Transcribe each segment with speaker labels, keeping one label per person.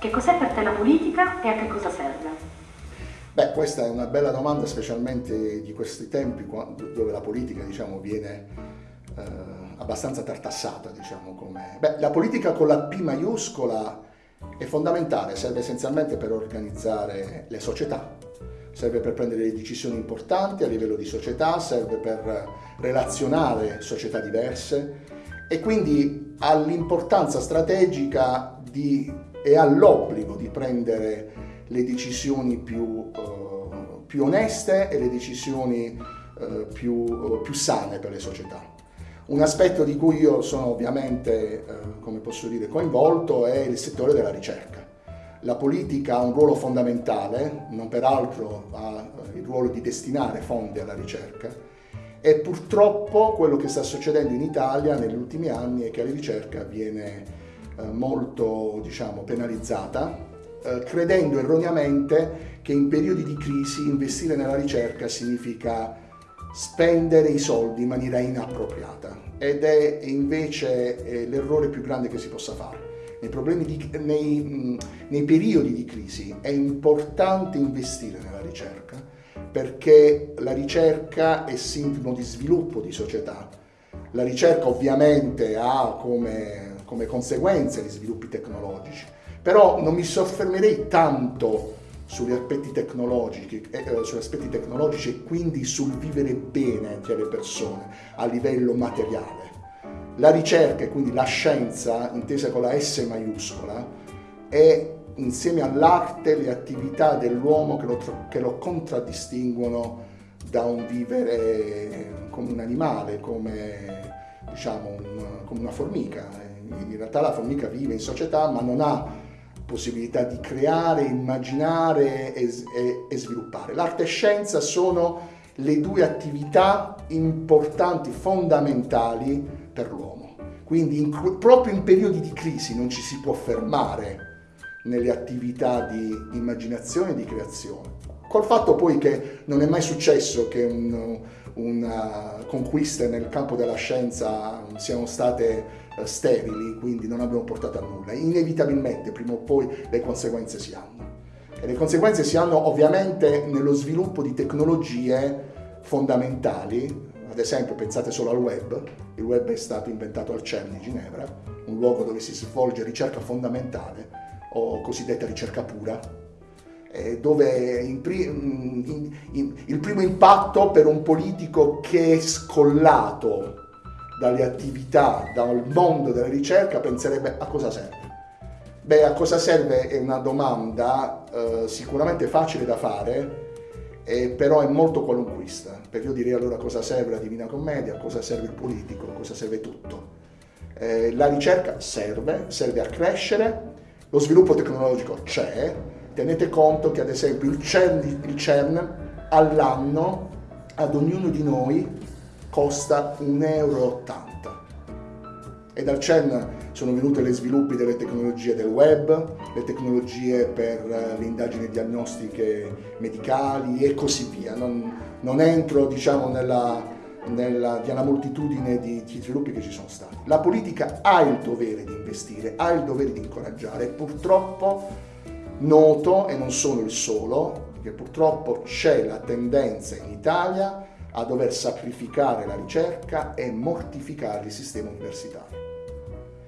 Speaker 1: Che cos'è per te la politica e a che cosa serve?
Speaker 2: Beh, questa è una bella domanda, specialmente di questi tempi, dove la politica diciamo, viene eh, abbastanza tartassata. Diciamo, come... Beh, la politica con la P maiuscola è fondamentale, serve essenzialmente per organizzare le società, serve per prendere decisioni importanti a livello di società, serve per relazionare società diverse e quindi ha l'importanza strategica di, e ha l'obbligo di prendere le decisioni più, uh, più oneste e le decisioni uh, più, uh, più sane per le società. Un aspetto di cui io sono ovviamente, come posso dire, coinvolto è il settore della ricerca la politica ha un ruolo fondamentale, non peraltro ha il ruolo di destinare fondi alla ricerca e purtroppo quello che sta succedendo in Italia negli ultimi anni è che la ricerca viene eh, molto diciamo, penalizzata, eh, credendo erroneamente che in periodi di crisi investire nella ricerca significa spendere i soldi in maniera inappropriata. Ed è invece eh, l'errore più grande che si possa fare. Nei, di, nei, nei periodi di crisi è importante investire nella ricerca perché la ricerca è sintomo di sviluppo di società. La ricerca ovviamente ha come, come conseguenze gli sviluppi tecnologici, però non mi soffermerei tanto sugli aspetti tecnologici, eh, eh sugli aspetti tecnologici e quindi sul vivere bene delle persone a livello materiale. La ricerca, e quindi la scienza, intesa con la S maiuscola, è insieme all'arte le attività dell'uomo che che lo contraddistinguono da un vivere come un animale, come, diciamo, un, come una formica. In realtà la formica vive in società ma non ha possibilità di creare, immaginare e, e, e sviluppare. L'arte e scienza sono le due attività importanti, fondamentali per l'uomo. Quindi in, proprio in periodi di crisi non ci si può fermare nelle attività di immaginazione e di creazione. Col fatto poi che non è mai successo che un, una conquiste nel campo della scienza siano state eh, sterili, quindi non abbiano portato a nulla. Inevitabilmente prima o poi le conseguenze si hanno. E le conseguenze si hanno ovviamente nello sviluppo di tecnologie fondamentali ad esempio, pensate solo al web. Il web è stato inventato al CERN di Ginevra, un luogo dove si svolge ricerca fondamentale o cosiddetta ricerca pura, dove in, in, in, il primo impatto per un politico che è scollato dalle attività, dal mondo della ricerca, penserebbe a cosa serve. Beh, a cosa serve è una domanda eh, sicuramente facile da fare, eh, però è molto qualunquista, perché io direi allora cosa serve la Divina Commedia, cosa serve il politico, cosa serve tutto. Eh, la ricerca serve, serve a crescere, lo sviluppo tecnologico c'è, tenete conto che ad esempio il CERN, il CERN all'anno ad ognuno di noi costa 1,80 euro e dal CERN sono venute le sviluppi delle tecnologie del web, le tecnologie per eh, le indagini diagnostiche medicali e così via. Non, non entro diciamo, nella, nella, nella, moltitudine di, di sviluppi che ci sono stati. La politica ha il dovere di investire, ha il dovere di incoraggiare purtroppo noto, e non sono il solo, che purtroppo c'è la tendenza in Italia a dover sacrificare la ricerca e mortificare il sistema universitario.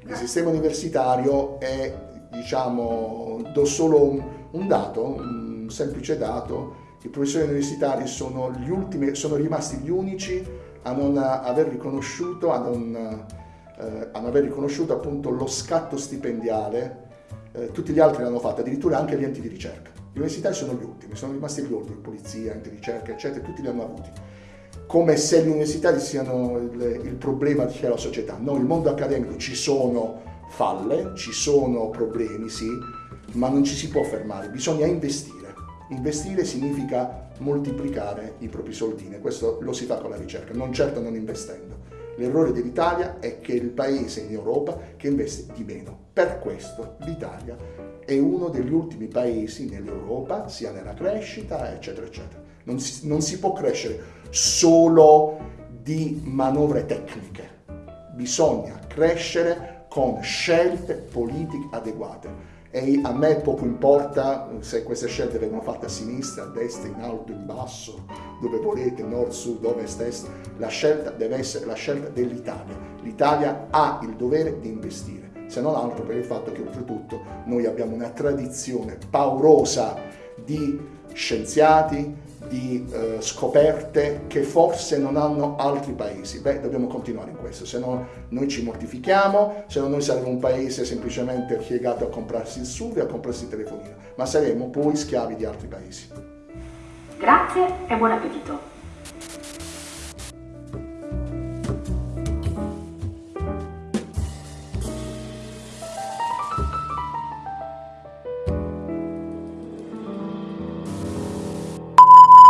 Speaker 2: Il sistema universitario è, diciamo, do solo un, un dato, un semplice dato, i professori universitari sono, gli ultimi, sono rimasti gli unici a non aver riconosciuto, a non, eh, a non aver riconosciuto appunto lo scatto stipendiale, eh, tutti gli altri l'hanno fatto, addirittura anche gli enti di ricerca. Gli universitari sono gli ultimi, sono rimasti gli ultimi, polizia, enti di ricerca, eccetera, tutti li hanno avuti come se gli universitari siano il, il problema della società. No, il mondo accademico ci sono falle, ci sono problemi, sì, ma non ci si può fermare, bisogna investire. Investire significa moltiplicare i propri soldini, questo lo si fa con la ricerca, non certo non investendo. L'errore dell'Italia è che è il paese in Europa che investe di meno. Per questo l'Italia è uno degli ultimi paesi nell'Europa, sia nella crescita, eccetera, eccetera. Non si, non si può crescere solo di manovre tecniche, bisogna crescere con scelte politiche adeguate e a me poco importa se queste scelte vengono fatte a sinistra, a destra, in alto, in basso, dove volete, nord, sud, ovest, est, la scelta deve essere la scelta dell'Italia. L'Italia ha il dovere di investire, se non altro per il fatto che oltretutto noi abbiamo una tradizione paurosa di scienziati, di eh, scoperte che forse non hanno altri paesi. Beh, dobbiamo continuare in questo, se no noi ci mortifichiamo, se no noi saremo un paese semplicemente piegato a comprarsi il SUV a comprarsi il telefonino, ma saremo poi schiavi di altri paesi.
Speaker 1: Grazie e buon appetito!